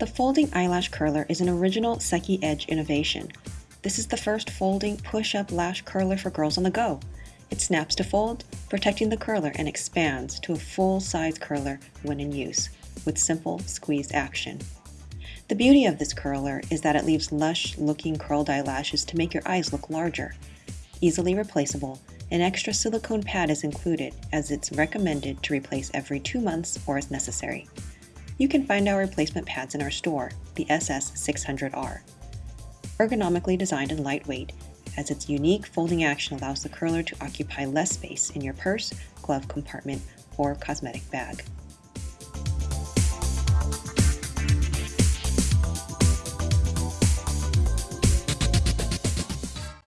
The folding eyelash curler is an original Seki Edge innovation. This is the first folding push-up lash curler for girls on the go. It snaps to fold, protecting the curler and expands to a full-size curler when in use, with simple squeeze action. The beauty of this curler is that it leaves lush-looking curled eyelashes to make your eyes look larger. Easily replaceable, an extra silicone pad is included as it's recommended to replace every two months or as necessary. You can find our replacement pads in our store, the SS600R. Ergonomically designed and lightweight, as its unique folding action allows the curler to occupy less space in your purse, glove compartment, or cosmetic bag.